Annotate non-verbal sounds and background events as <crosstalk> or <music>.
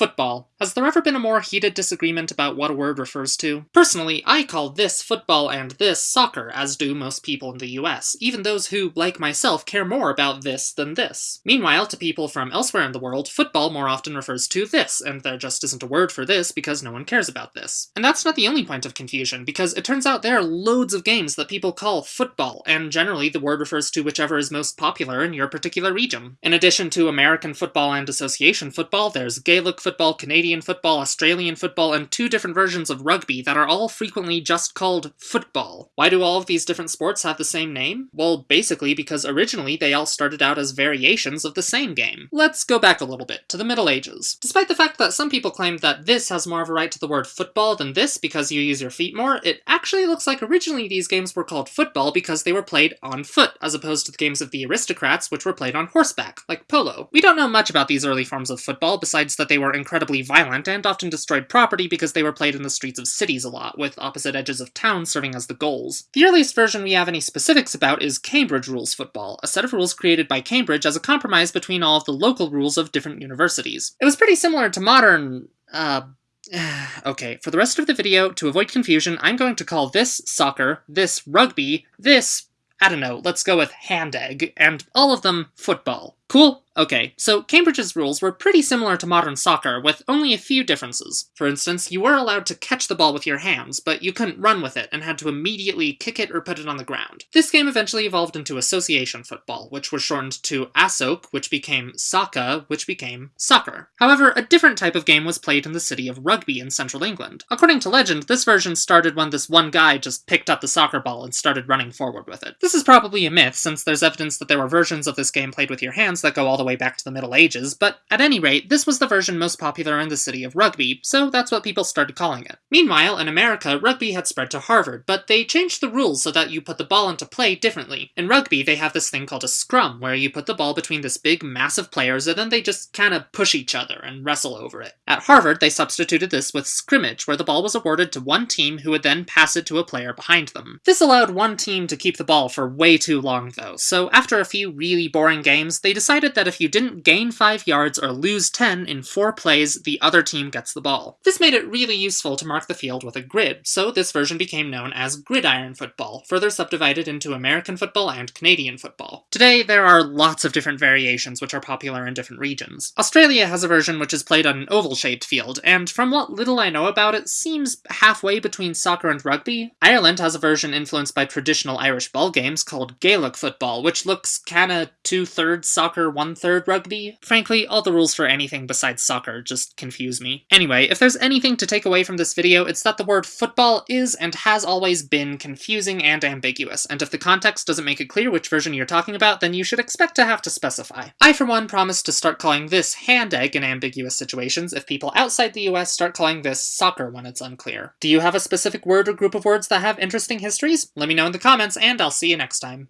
Football. Has there ever been a more heated disagreement about what a word refers to? Personally, I call this football and this soccer, as do most people in the US, even those who, like myself, care more about this than this. Meanwhile, to people from elsewhere in the world, football more often refers to this, and there just isn't a word for this because no one cares about this. And that's not the only point of confusion, because it turns out there are loads of games that people call football, and generally the word refers to whichever is most popular in your particular region. In addition to American football and association football, there's Gaelic football football, Canadian football, Australian football, and two different versions of rugby that are all frequently just called football. Why do all of these different sports have the same name? Well, basically because originally they all started out as variations of the same game. Let's go back a little bit, to the Middle Ages. Despite the fact that some people claim that this has more of a right to the word football than this because you use your feet more, it actually looks like originally these games were called football because they were played on foot, as opposed to the games of the aristocrats, which were played on horseback, like polo. We don't know much about these early forms of football, besides that they were incredibly violent and often destroyed property because they were played in the streets of cities a lot, with opposite edges of town serving as the goals. The earliest version we have any specifics about is Cambridge Rules Football, a set of rules created by Cambridge as a compromise between all of the local rules of different universities. It was pretty similar to modern, uh, <sighs> okay, for the rest of the video, to avoid confusion, I'm going to call this soccer, this rugby, this, I don't know, let's go with hand egg, and all of them football. Cool? Okay, so Cambridge's rules were pretty similar to modern soccer, with only a few differences. For instance, you were allowed to catch the ball with your hands, but you couldn't run with it and had to immediately kick it or put it on the ground. This game eventually evolved into association football, which was shortened to ASOC, which became SACA, which became soccer. However, a different type of game was played in the city of Rugby in central England. According to legend, this version started when this one guy just picked up the soccer ball and started running forward with it. This is probably a myth, since there's evidence that there were versions of this game played with your hands that go all the way back to the Middle Ages, but at any rate, this was the version most popular in the city of Rugby, so that's what people started calling it. Meanwhile, in America, rugby had spread to Harvard, but they changed the rules so that you put the ball into play differently. In rugby, they have this thing called a scrum, where you put the ball between this big mass of players and then they just kinda push each other and wrestle over it. At Harvard, they substituted this with scrimmage, where the ball was awarded to one team who would then pass it to a player behind them. This allowed one team to keep the ball for way too long, though, so after a few really boring games, they decided that if you didn't gain 5 yards or lose 10 in 4 plays, the other team gets the ball. This made it really useful to mark the field with a grid, so this version became known as gridiron football, further subdivided into American football and Canadian football. Today, there are lots of different variations which are popular in different regions. Australia has a version which is played on an oval-shaped field, and from what little I know about it, seems halfway between soccer and rugby. Ireland has a version influenced by traditional Irish ball games called Gaelic football, which looks kinda two-thirds soccer, one-third rugby. Frankly, all the rules for anything besides soccer just confuse me. Anyway, if there's anything to take away from this video, it's that the word football is and has always been confusing and ambiguous, and if the context doesn't make it clear which version you're talking about, then you should expect to have to specify. I, for one, promise to start calling this hand egg in ambiguous situations if people outside the US start calling this soccer when it's unclear. Do you have a specific word or group of words that have interesting histories? Let me know in the comments, and I'll see you next time.